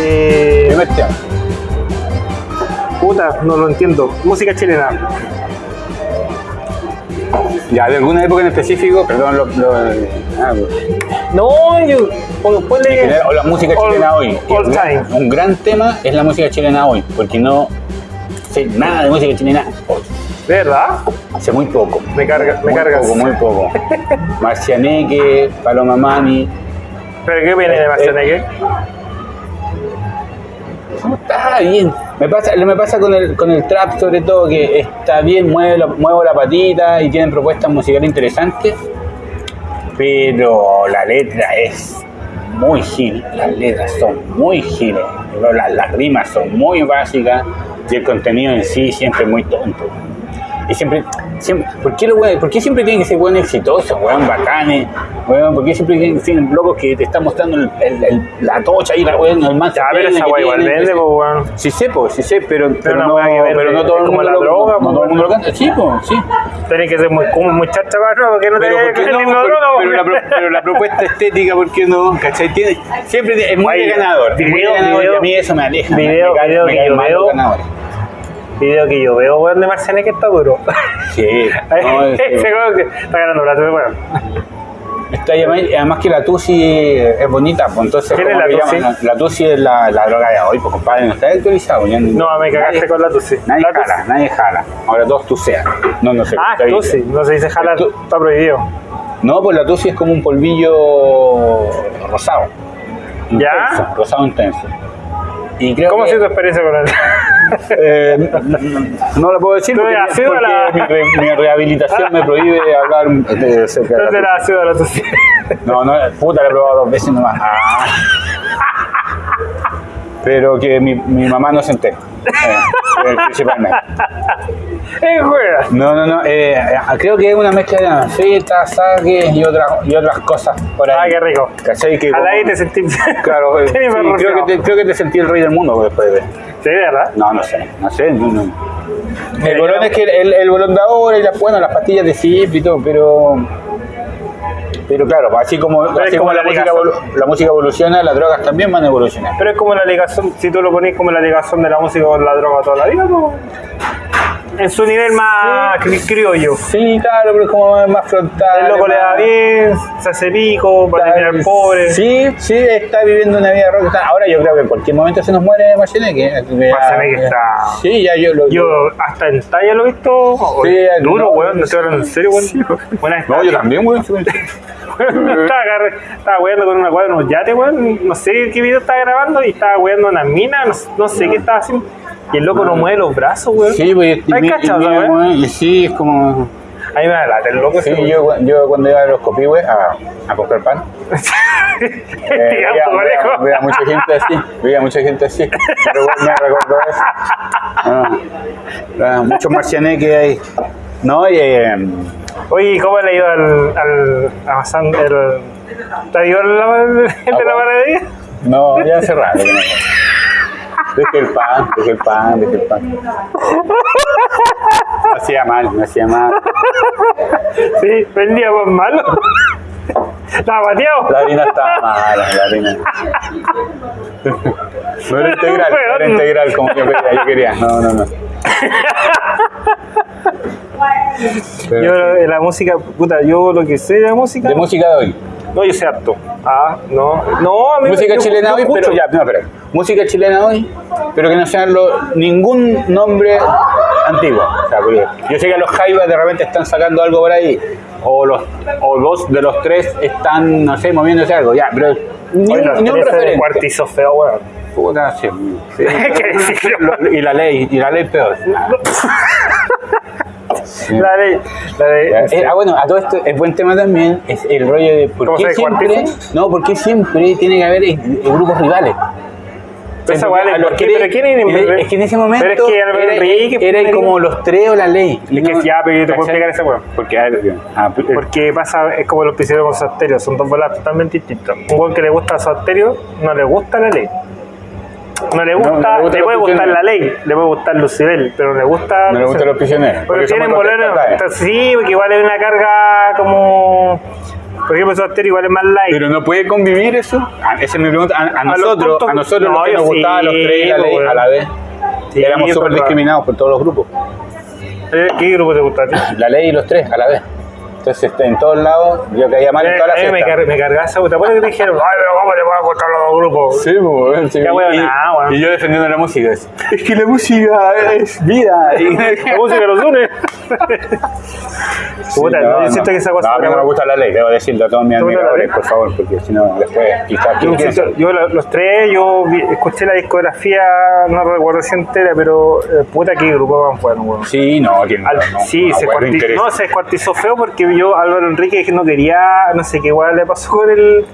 Eh, tema. puta, no lo entiendo. Música chilena. Ya, de alguna época en específico, perdón, lo, lo- ah, No, yo. pon- Ponle. general, o la música All- chilena hoy. all un, time. un gran tema es la música chilena hoy, porque no sé nada de música chilena hoy. ¿De verdad? Hace muy poco. Me carga, me muy cargas. poco, muy poco. Marcianeque, Paloma Mami. ¿Pero qué viene de Marcianeque? Está bien. Me pasa, me pasa con el, con el trap sobre todo, que está bien, mueve la- muevo la patita y tienen propuestas musicales interesantes, pero la letra es muy gil, las letras son muy giles, las, las rimas son muy básicas y el contenido en sí siempre muy tonto. Y siempre, siempre ¿por, qué los weones- ¿por qué siempre tienen que ser buenos exitosos, weón, bacanes? Weón, ¿Por qué siempre tienen que ser locos que te están mostrando el- el- el- la tocha y la weón, el más Ya, pero esa igual vende, pues, weón. Sí sé, pues, sí sé, pero, pero, no, pero todo el como mundo la lo, droga, no todo el mundo lo canta. Sí, pues, sí. Tenés que ser muy, como muy chacha, cabrón, porque no te Pero, la, pro- pero la propuesta estética, ¿por qué no? ¿Cachai? Tiene, siempre es muy de ganador. es muy de video, ganador y video, a mí eso me aleja. me- video, me, video me. Video que yo veo, weón, de Marcianeque está duro. Sí. No, es- Ese weón que está ganando plata, weón. Está además, que la Tusi es bonita, pues entonces. ¿Quién es ¿cómo la Tusi? La, la Tusi es la, la droga de hoy, pues compadre, no está actualizado. ya No, me cagaste nadie- con la Tusi. Nadie La Tusi. jala, nadie jala. Ahora todos tusean. No, no sé. Ah. Tusi, no se dice jalar, Tu- está prohibido. No, pues la tusi es como un polvillo rosado. ¿Ya? Intenso, rosado intenso. Y creo ¿Cómo ha que, sido tu experiencia con él? Eh, no, lo puedo decir ¿Tú porque, la- mi, re- mi rehabilitación me prohíbe hablar de cerca de la ¿Dónde la sido la tusi. No, no, puta, la he probado dos veces nomás. Ah. Pero que mi, mi mamá no se entere. Eh, principalmente. ¡Eh! No, no, no. eh, creo que es una mezcla de anfetas, saques y otras, y otras cosas por ahí. Ah, qué rico. ¿Cachai? Que A la como- ahí te sentí. Claro, eh, Sí, creo, que te, creo que te sentí el rey del mundo después de ver. Sí, ¿verdad? No, no sé, no sé. No, no. Mira, El bolón es que el, el bolón de ahora y las, bueno, las pastillas de zip y todo, pero. Pero claro, así como, así como como la, la música, la música evoluciona, las drogas también van a evolucionar. Pero es como la ligación, si tú lo pones como la ligación de la música con la droga toda la vida, ¿no? En su nivel más cri- criollo. Sí, claro, pero es como más, frontal. El loco le da bien, se hace pico, para terminar pobre. Sí, sí, está viviendo una vida rockstar. Ahora yo creo que en cualquier momento se nos muere Marcianeque. Marcianeque está- Sí, ya yo lo. Yo hasta en talla lo he visto. Sí, duro, no, weón, no estoy hablando en serio, weón. Buena No, yo también, weón. estaba, estaba weando con una cuadra, unos yates, weón. No sé qué video estaba grabando y estaba weando una mina, no, no sé qué estaba haciendo. Y el loco no mueve los brazos, weón. Sí, pues. y- ¿Hay cachado, y- y sí, es como. Ahí me da lata, el loco Sí, ese, yo, yo cuando iba a los copihue a, a comprar pan, eh, veía, Digamos, veía- parejo. veía mucha gente así, veía mucha gente así, pero bueno, me recordó eso. Ah, muchos marcianeques ahí. No, y, eh, Oye, ¿y ¿cómo le ha ido al, al Amazon? El, ¿Te ha ido el, el, el de la panadería? no, ya hace no. Dejé el pan, dejé el pan, dejé el pan. Me hacía mal, me hacía mal. Sí, vendía más malo. Estaba bateado. La harina estaba mala, la harina. No era integral, no era integral como yo quería, yo quería. No, no, no. Pero Yo sí. la música, puta, yo lo que sé de la música. De música de hoy. No, yo sé harto. Ah, no. No, a mí Música yo- chilena yo hoy, escucho. pero ya, no, espera. Música chilena hoy, pero que no sean lo- ningún nombre antiguo. O sea, porque yo sé que los Jaivas de repente están sacando algo por ahí, o los o dos de los tres están, no sé, moviéndose algo, ya, pero ni, Oye, un, los ni un tres de referente. cuartizo feo, weón. Puta, sí. sí. Y la ley, y la ley peor. La ley. La ley. Eh, ah, bueno, a todo esto es buen tema también, es el rollo de por ¿Cómo qué siempre, no, por qué siempre tiene que haber eh, grupos rivales. Esa weá le- A los ¿por qué? que- ¿Pero quién es- es que en ese momento Pero es que era, Enrique, era pues, como los tres o la ley. Es que ya, pero yo te puedo explicar esa weá. Porque, a ah, Porque pasa, es como los piscinos con Sosterio, son dos bolas totalmente distintas. Un weón que le gusta Sosterio no le gusta la ley. No le gusta, no le gusta le puede gustar prisioneros. la ley, le puede gustar Lucibel, pero no le gusta. no le gustan los prisioneros. Porque son tienen boleros. Sí, porque igual hay una carga como. Por ejemplo, Stereo igual es más light. Pero no puede convivir eso. A- esa es mi pregunta. A, a nosotros, a nosotros no, los que nos sí, gustaban los tres y la ley pues, a la vez. Sí, éramos súper discriminados por todos los grupos. Eh, ¿Qué grupo te gusta a ti? La ley y los tres a la vez. Entonces, en todos lados, yo caía mal en toda la Eh, me, fiesta. car me cargaba esa puta. ¿Te acuerdas que te dijeron, ay, pero cómo te pueden gustar los dos grupos? Sí, pues, sí. Qué huevo, y, nada, weón. y yo defendiendo la música. Es, es que la música es vida. Y- La música los une. Sí, Puta, no, siento que esa cosa. No, a mí no me gusta la ley, debo decirlo a todos mis ¿Te gusta la admiradores, por favor, porque si no, después, quizás. Yo, ¿quién yo los tres, yo vi- escuché la discografía, no recuerdo si entera, pero eh, puta que grupo más bueno, weón. Sí, no, no, Al- no, sí, no, se, bueno, cuarti- interesa. no, se descuartizó feo porque yo, Álvaro Enrique, que no quería, no sé qué igual le pasó con el.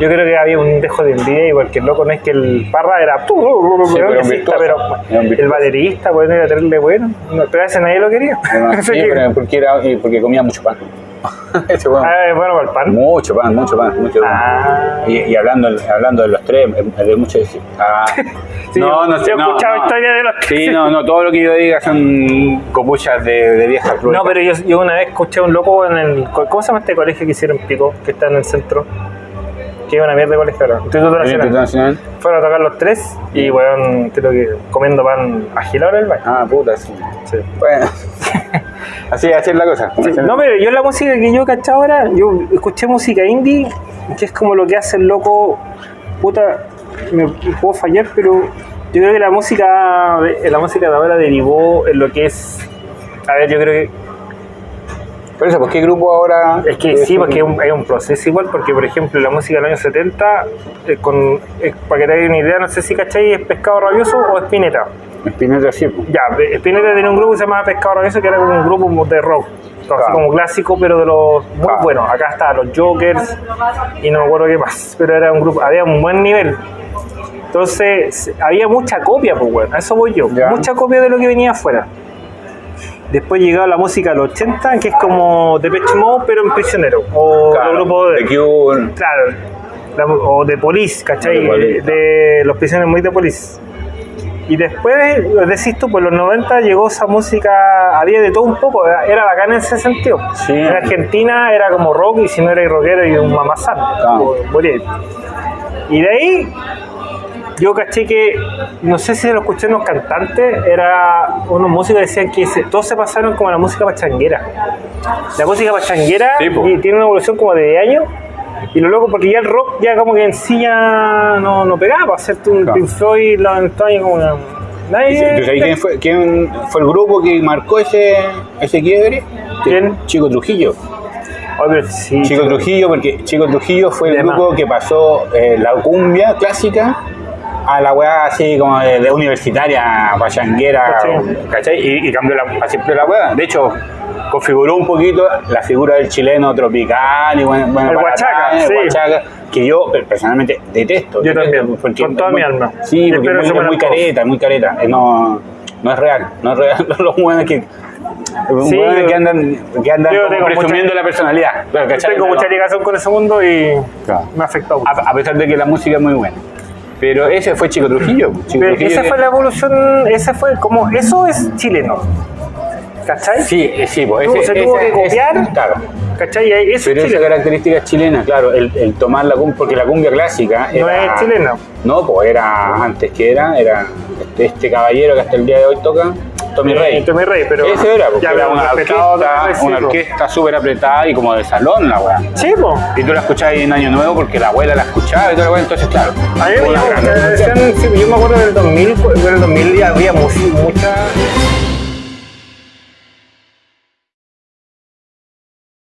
Yo creo que había un dejo de envidia, igual que el loco no es que el Parra era. pero sí, pero era un el virtuoso. baterista, bueno, era terrible bueno. No, pero a ese nadie lo quería. Sí, pero porque, era, porque comía mucho pan. Ese Ah, bueno para el pan. Mucho pan, mucho pan, mucho pan. Ah. Y, y hablando, hablando de los tres, de mucho decir. Ah, Sí, no, no sé. yo he no, escuchado no. historias de los Sí, no, no, todo lo que yo diga son copuchas de, de viejas No, pero yo, yo una vez escuché a un loco en el. ¿Cómo se llama este colegio que hicieron Pico? Que está en el centro. Que es una mierda de colegio ahora. Instituto ¿El Nacional. internacional? Fueron a tocar los tres y, weón, creo que comiendo pan agilado en el baño. Ah, puta, sí. Sí. Bueno, así, así es la cosa. Sí, No, pero yo la música que yo caché ahora, yo escuché música indie, que es como lo que hace el loco, puta, me puedo fallar, pero yo creo que la música, la música de ahora derivó en lo que es, a ver, yo creo que Por eso, ¿por qué grupo ahora? Es que sí, porque es un, es un proceso igual, porque por ejemplo la música del año 70, eh, con, eh, para que te hagas una idea, no sé si cachai, es Pescado Rabioso o Spinetta. Spinetta sí, pues. Ya, Pe- Spinetta tenía un grupo que se llamaba Pescado Rabioso, que era como un grupo de rock, así Claro. como clásico, pero de los muy Claro. buenos. Acá estaban los Jokers y no me acuerdo qué más, pero era un grupo, había un buen nivel. Entonces, había mucha copia, pues, bueno, a eso voy yo. Ya. Mucha copia de lo que venía afuera. Después llegaba la música de los 80, que es como Depeche Mode, pero en prisionero. O Claro, los grupos de. The Cure. Claro. la- o de Police, ¿cachai? De Police, de los prisioneros muy de Police. Y después, decís tú, por los 90 llegó esa música, había de todo un poco, era, era bacana en ese sentido. Sí. En Argentina era como rock y si no erais rockero y un mamazán. Claro. Y de ahí, yo caché que, no sé si lo escuché en unos cantantes, era unos músicos que decían que se- todos se pasaron como a la música pachanguera. La música pachanguera Sí, y tiene una evolución como de 10 años. Y lo loco, porque ya el rock ya como que en sí ya no, no pegaba, para hacerte un Claro. Pink Floyd, los años como una... Nadie... ¿Tú sabes quién fue, quién fue el grupo que marcó ese, ese quiebre? ¿Quién? Chico Trujillo. Sí, Chico Trujillo, porque Chico Trujillo fue el grupo que pasó eh, la cumbia clásica a la weá así como de, de universitaria, pachanguera. ¿cachai? Y, y cambió la, así fue la weá. De hecho, configuró un poquito la figura del chileno tropical y bueno, bueno El huachaca, sí. que yo personalmente detesto. Yo detesto, también, porque con toda muy- mi alma. Sí, porque es muy, muy careta, muy careta. Eh, No, no es real, no es real. Los hueones que... Sí, que andan, que andan mucha- presumiendo la personalidad. Tengo mucha ligación con ese mundo y Claro. me ha afectado mucho. a, a pesar de que la música es muy buena. Pero ese fue Chico Trujillo. Chico Pero Trujillo esa que- fue la evolución, ese fue como, eso es chileno. ¿Cachai? Sí, eh, sí, pues, Tuvo- ese, se tuvo ese- que ese- copiar. claro. ¿Cachai? Eso Pero es esa característica es chilena, claro, el, el tomar la cumbia, porque la cumbia clásica No era- es chilena. No, pues era antes que era, era este, este caballero que hasta el día de hoy toca, Tommy Rey. Eh, Tommy Rey, pero. Ese era, porque ya, era una orquesta, Rey, una orquesta súper apretada y como de salón la weá. Sí, po. Y tú la escuchabas en Año Nuevo porque la abuela la escuchaba y toda la weá, entonces claro. A mí me decían, sí, yo me acuerdo del 2000, pues, en el 2000 ya había mucha